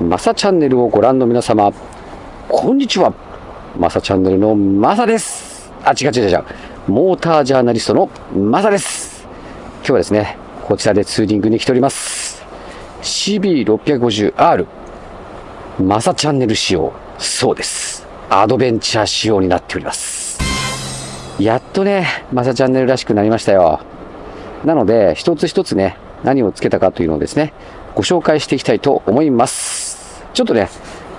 マサチャンネルをご覧の皆様、こんにちは。マサチャンネルのマサです。あ、違う違う違う。モータージャーナリストのマサです。今日はですね、こちらでツーリングに来ております。CB650R。マサチャンネル仕様。そうです。アドベンチャー仕様になっております。やっとね、マサチャンネルらしくなりましたよ。なので、一つ一つね、何をつけたかというのをですね、ご紹介していきたいと思います。ちょっとね、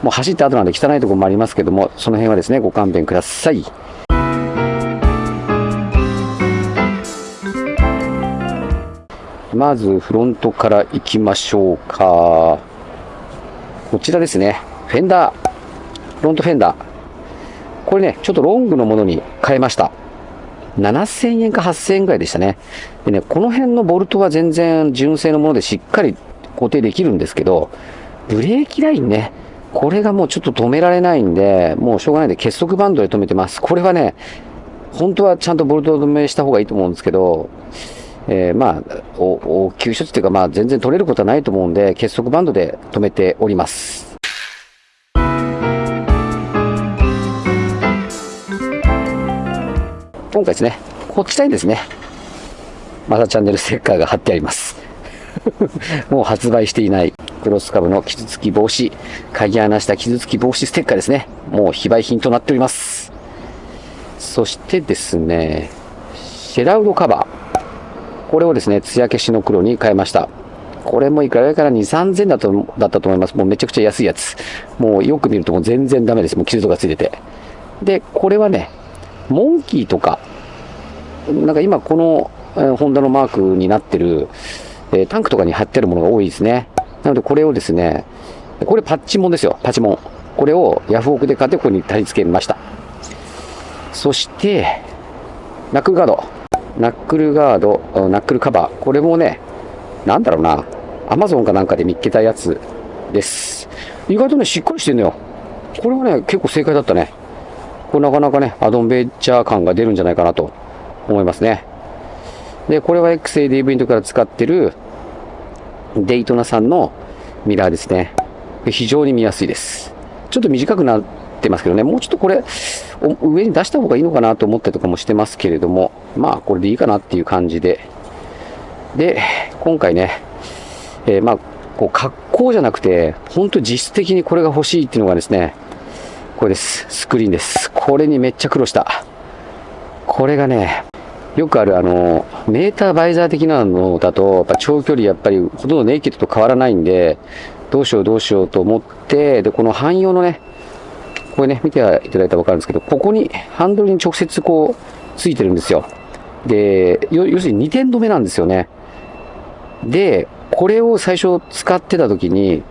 もう走った後なんで汚いところもありますけども、その辺はですね、ご勘弁ください。まずフロントから行きましょうか。こちらですね。フェンダー。フロントフェンダー。これね、ちょっとロングのものに変えました。7000円か8000円ぐらいでしたね。でね、この辺のボルトは全然純正のものでしっかり固定できるんですけど、ブレーキラインね、これがもうちょっと止められないんで、もうしょうがないんで結束バンドで止めてます。これはね、本当はちゃんとボルト止めした方がいいと思うんですけど、えー、まあ、応急処置っていうか、まあ全然取れることはないと思うんで、結束バンドで止めております。今回ですね、こっちにですね、またチャンネルステッカーが貼ってあります。もう発売していないクロスカブの傷つき防止、鍵穴した傷つき防止ステッカーですね。もう非売品となっております。そしてですね、シェラウドカバー。これをですね、艶消しの黒に変えました。これもいくらから2、3000だとだったと思います。もうめちゃくちゃ安いやつ。もうよく見るともう全然ダメです。もう傷とかついてて。で、これはね、モンキーとか、なんか今この、え、ホンダのマークになってる、え、タンクとかに貼ってあるものが多いですね。なのでこれをですね、これパッチモンですよ、パチモン。これをヤフオクで買ってここに貼り付けました。そして、ナックルガード。ナックルガード、ナックルカバー。これもね、なんだろうな、アマゾンかなんかで見っけたやつです。意外とね、しっかりしてんのよ。これはね、結構正解だったね。これなかなかね、アドベンチャー感が出るんじゃないかなと思いますね。で、これは XADV の時から使ってるデイトナさんのミラーですね。非常に見やすいです。ちょっと短くなってますけどね、もうちょっとこれ、上に出した方がいいのかなと思ったりとかもしてますけれども、まあ、これでいいかなっていう感じで。で、今回ね、えー、まあ、こう、格好じゃなくて、本当実質的にこれが欲しいっていうのがですね、これです。スクリーンです。これにめっちゃ苦労した。これがね、よくあるあの、メーターバイザー的なのだと、やっぱ長距離やっぱりほとんどネイキッドと変わらないんで、どうしようどうしようと思って、で、この汎用のね、これね、見ていただいたらわかるんですけど、ここに、ハンドルに直接こう、ついてるんですよ。で、要するに2点止めなんですよね。で、これを最初使ってた時に、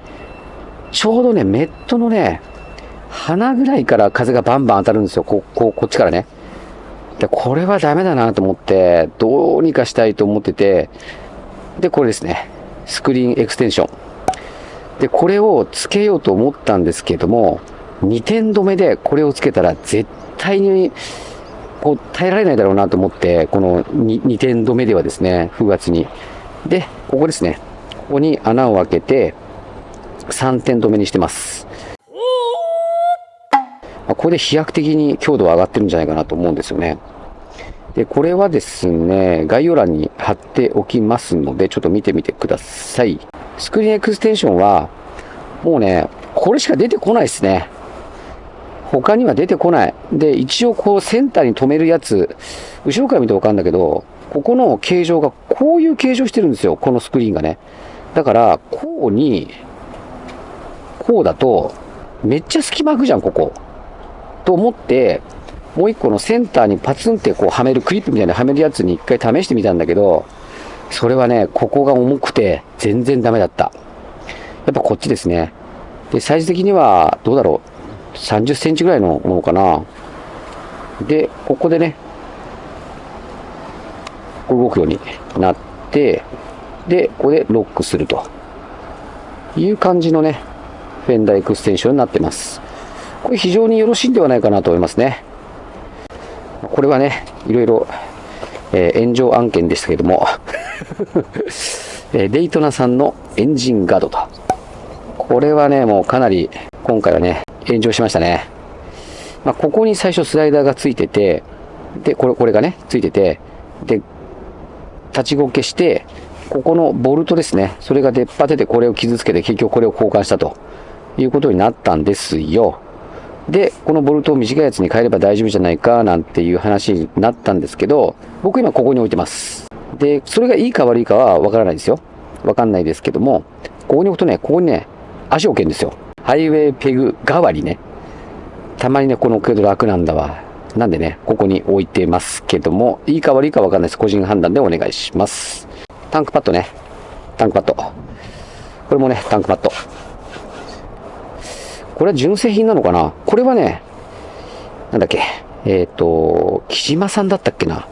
ちょうどね、メットのね、鼻ぐらいから風がバンバン当たるんですよ。こここっちからね。で、これはダメだなと思って、どうにかしたいと思ってて、で、これですね。スクリーンエクステンション。で、これをつけようと思ったんですけども、2点止めでこれをつけたら絶対にこう耐えられないだろうなと思って、この 2, 2点止めではですね、風圧に。で、ここですね。ここに穴を開けて、3点止めにしてます。これで飛躍的に強度は上がってるんじゃないかなと思うんですよね。で、これはですね、概要欄に貼っておきますので、ちょっと見てみてください。スクリーンエクステンションは、もうね、これしか出てこないですね。他には出てこない。で、一応こうセンターに止めるやつ、後ろから見てわかるんだけど、ここの形状がこういう形状してるんですよ。このスクリーンがね。だから、こうに、こうだと、めっちゃ隙間空くじゃん、ここ。と思って、もう一個のセンターにパツンってこうはめるクリップみたいなはめるやつに一回試してみたんだけど、それはね、ここが重くて全然ダメだった。やっぱこっちですね。で、サイズ的にはどうだろう。30センチぐらいのものかな。で、ここでね、動くようになって、で、ここでロックするという感じのね、フェンダーエクステンションになってます。これ非常によろしいんではないかなと思いますね。これはね、いろいろ、えー、炎上案件でしたけども え、デイトナさんのエンジンガードと。これはね、もうかなり今回はね、炎上しましたね。まあ、ここに最初スライダーがついてて、で、これ、これがね、ついてて、で、立ちこけして、ここのボルトですね、それが出っ張っててこれを傷つけて結局これを交換したということになったんですよ。で、このボルトを短いやつに変えれば大丈夫じゃないかなんていう話になったんですけど、僕今ここに置いてます。で、それがいいか悪いかはわからないですよ。わかんないですけども、ここに置くとね、ここにね、足置けるんですよ。ハイウェイペグ代わりね。たまにね、この置ける楽なんだわ。なんでね、ここに置いてますけども、いいか悪いかわかんないです。個人判断でお願いします。タンクパッドね。タンクパッド。これもね、タンクパッド。これは純正品なのかな？これはね、なんだっけ？えっ、ー、と、木島さんだったっけな？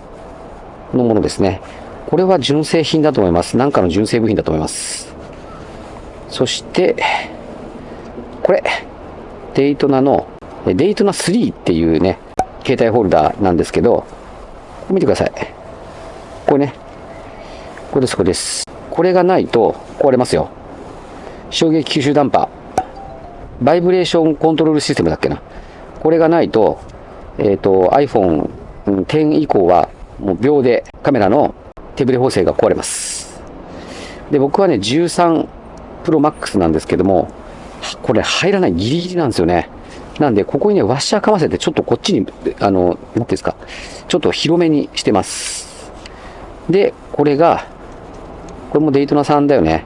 のものですね。これは純正品だと思います。なんかの純正部品だと思います。そして、これ、デイトナの、デイトナ3っていうね、携帯ホルダーなんですけど、見てください。これね、これです、これです。これがないと壊れますよ。衝撃吸収ダンパー。バイブレーションコントロールシステムだっけな。これがないと、えっ、ー、と、iPhone 10以降はもう秒でカメラの手ブレ補正が壊れます。で、僕はね、13 Pro Max なんですけども、これ入らないギリギリなんですよね。なんで、ここにね、ワッシャーかませて、ちょっとこっちに、あの、なんていうんですか、ちょっと広めにしてます。で、これが、これもデイトナさんだよね。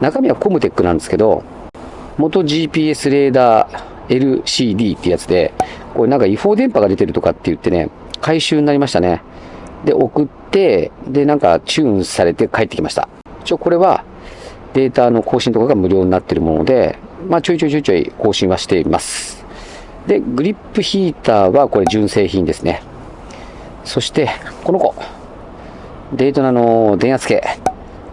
中身はコムテックなんですけど、元 GPS レーダー LCD ってやつで、これなんか違法電波が出てるとかって言ってね、回収になりましたね。で、送って、で、なんかチューンされて帰ってきました。一応これはデータの更新とかが無料になってるもので、まあちょいちょいちょいちょい更新はしています。で、グリップヒーターはこれ純正品ですね。そして、この子。デートナの電圧計。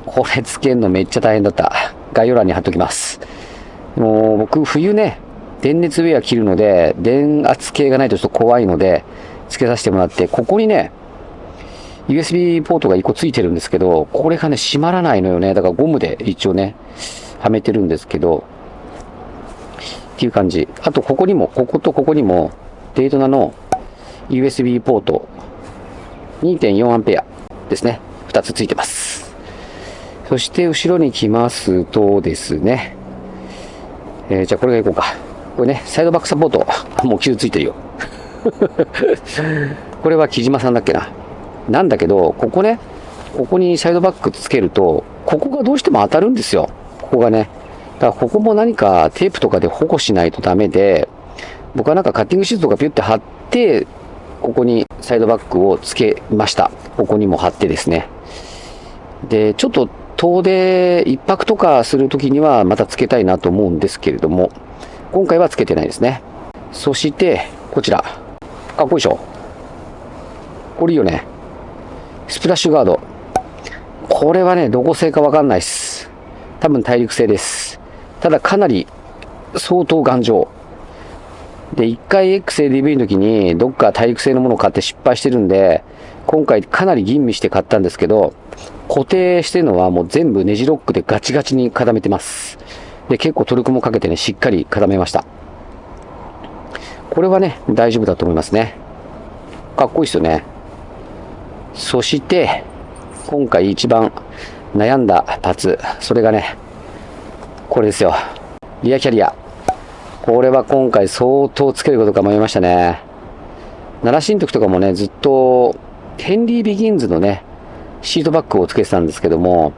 これつけるのめっちゃ大変だった。概要欄に貼っときます。もう僕、冬ね、電熱ウェア着るので、電圧計がないとちょっと怖いので、つけさせてもらって、ここにね、USB ポートが1個ついてるんですけど、これがね、閉まらないのよね。だからゴムで一応ね、はめてるんですけど、っていう感じ。あと、ここにも、こことここにも、デイトナの USB ポート、2.4アンペアですね。2つついてます。そして後ろに来ますとですね、えー、じゃあこれがいこうか。これね、サイドバックサポート。もう傷ついてるよ。これは木島さんだっけな。なんだけど、ここね、ここにサイドバックつけると、ここがどうしても当たるんですよ。ここがね。だからここも何かテープとかで保護しないとダメで、僕はなんかカッティングシートとかピュって貼って、ここにサイドバックをつけました。ここにも貼ってですね。で、ちょっと遠出一泊とかするときにはまたつけたいなと思うんですけれども、今回はつけてないですね。そして、こちら。かっこいいでしょ？これいいよね。スプラッシュガード。これはね、どこ製かわかんないです。多分大陸製です。ただかなり相当頑丈。で、一回 XADV の時にどっか大陸製のものを買って失敗してるんで、今回かなり吟味して買ったんですけど、固定してるのはもう全部ネジロックでガチガチに固めてます。で、結構トルクもかけてね、しっかり固めました。これはね、大丈夫だと思いますね。かっこいいですよね。そして、今回一番悩んだパーツ、それがね、これですよ。リアキャリア。これは今回相当つけることが迷いましたね。奈良新徳とかもね、ずっとヘンリー・ビギンズのね、シートバッグをつけてたんですけども、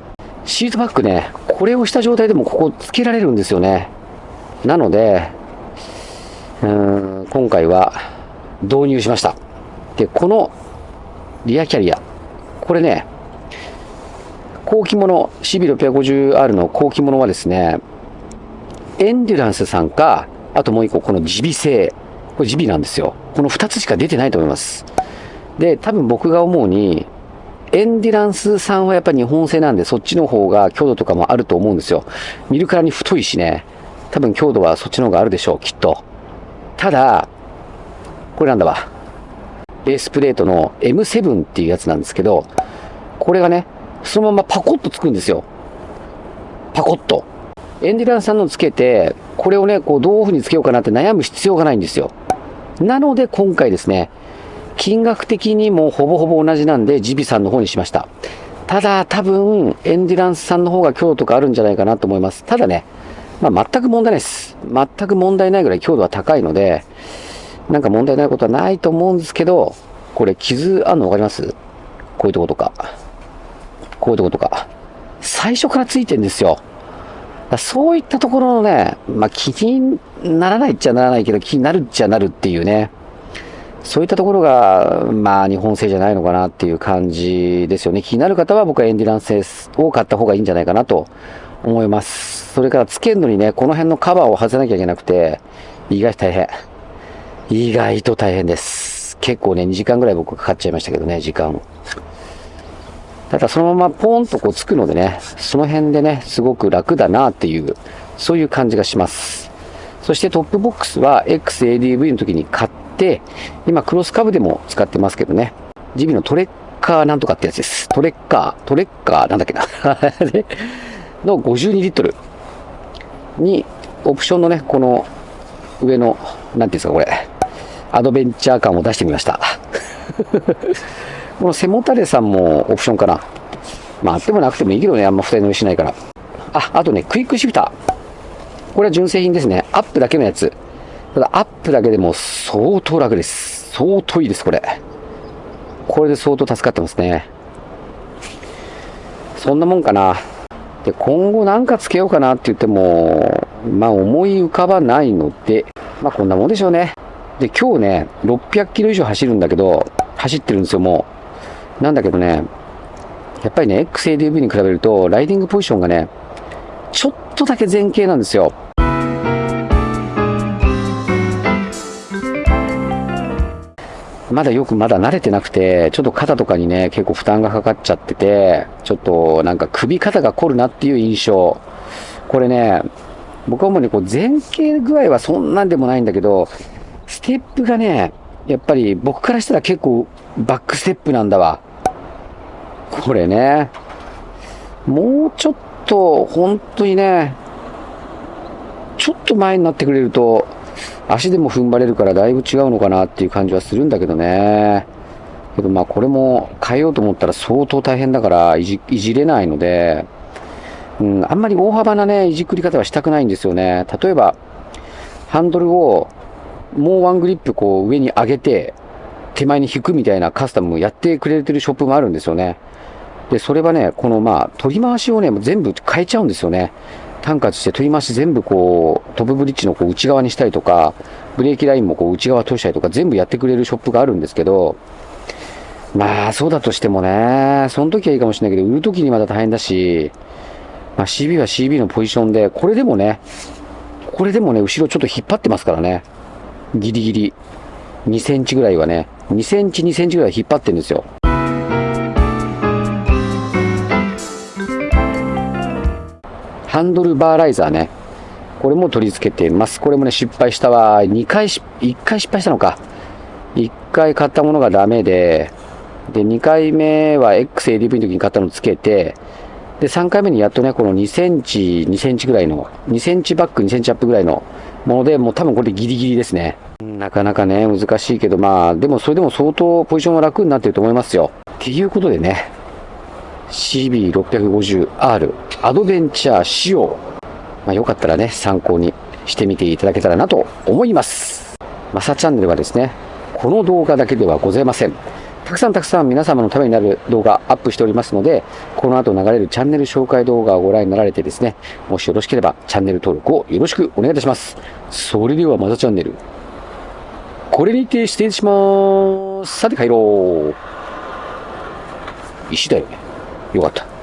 シートバッグね、これをした状態でもここつけられるんですよね。なので、うーん、今回は導入しました。で、このリアキャリア、これね、後期物、CB650R の後期物はですね、エンデュランスさんか、あともう一個、このジビ製。これジビなんですよ。この2つしか出てないと思います。で、多分僕が思うに、エンディランスさんはやっぱり日本製なんで、そっちの方が強度とかもあると思うんですよ。見るからに太いしね、多分強度はそっちの方があるでしょう、きっと。ただ、これなんだわ。ベースプレートの M7 っていうやつなんですけど、これがね、そのままパコッとつくんですよ。パコッと。エンディランスさんのつけて、これをね、こう、どういう風につけようかなって悩む必要がないんですよ。なので、今回ですね、金額的にもほぼほぼ同じなんで、ジビさんの方にしました。ただ、多分、エンディランスさんの方が強度とかあるんじゃないかなと思います。ただね、まあ、全く問題ないです。全く問題ないぐらい強度は高いので、なんか問題ないことはないと思うんですけど、これ傷あんの分かります？こういうとことか。こういうとことか。最初からついてんですよ。そういったところのね、まあ、気にならないっちゃならないけど、気になるっちゃなるっていうね。そういったところが、まあ、日本製じゃないのかなっていう感じですよね。気になる方は僕はエンディランスを買った方がいいんじゃないかなと思います。それから、つけるのにね、この辺のカバーを外さなきゃいけなくて、意外と大変。意外と大変です。結構ね、2時間ぐらい僕かかっちゃいましたけどね、時間を。ただそのままポーンとこうつくのでね、その辺でね、すごく楽だなっていう、そういう感じがします。そしてトップボックスは XADV の時に買って、今クロスカブでも使ってますけどね、 GIVI のトレッカーなんとかってやつです。トレッカー、トレッカーなんだっけな の52リットルに、オプションのね、この上の、なんていうんですか、これ、アドベンチャー感を出してみました。この背もたれさんもオプションかな。まあ、あってもなくてもいいけどね、あんま二人乗りしないから。あ、あとね、クイックシフター。これは純正品ですね。アップだけのやつ。ただ、アップだけでも相当楽です。相当いいです、これ。これで相当助かってますね。そんなもんかな。で、今後なんかつけようかなって言っても、まあ思い浮かばないので、まあこんなもんでしょうね。で、今日ね、600キロ以上走るんだけど、走ってるんですよ、もう。なんだけどね、やっぱりね、XADV に比べると、ライディングポジションがね、ちょっとだけ前傾なんですよ。まだよくまだ慣れてなくて、ちょっと肩とかにね、結構負担がかかっちゃってて、ちょっとなんか首肩が凝るなっていう印象。これね、僕はもうね、こう前傾具合はそんなんでもないんだけど、ステップがね、やっぱり僕からしたら結構バックステップなんだわ。これね。もうちょっと、本当にね、ちょっと前になってくれると、足でも踏ん張れるからだいぶ違うのかなっていう感じはするんだけどね。けどまあこれも変えようと思ったら相当大変だからいじいじれないので、うん、あんまり大幅なね、いじくり方はしたくないんですよね。例えば、ハンドルをもうワングリップこう上に上げて、手前に引くみたいなカスタムやってくれてるショップもあるんですよね。で、それはね、このまあ、取り回しをね、全部変えちゃうんですよね。タンク落として取り回し全部こう、トップブリッジのこう内側にしたりとか、ブレーキラインもこう内側通したりとか全部やってくれるショップがあるんですけど、まあ、そうだとしてもね、その時はいいかもしれないけど、売る時にまた大変だし、まあ、CB は CB のポジションで、これでもね、これでもね、後ろちょっと引っ張ってますからね。ギリギリ。2センチぐらいはね、2センチ、2センチぐらい引っ張ってるんですよ。ハンドルバーライザーね。これも取り付けてます。これもね、失敗したわ。2回し、1回失敗したのか。1回買ったものがダメで、で、2回目は XADV の時に買ったのをつけて、で、3回目にやっとね、この2センチ、2センチぐらいの、2センチバック、2センチアップぐらいのもので、もう多分これギリギリですね。なかなかね、難しいけど、まあ、でもそれでも相当ポジションは楽になってると思いますよ。っていうことでね、CB650R アドベンチャー仕様。まあ、よかったらね、参考にしてみていただけたらなと思います。マサチャンネルはですね、この動画だけではございません。たくさんたくさん皆様のためになる動画アップしておりますので、この後流れるチャンネル紹介動画をご覧になられてですね、もしよろしければチャンネル登録をよろしくお願いいたします。それではまたチャンネル。これにて失礼しまーす。さて帰ろう。石だよね。よかった。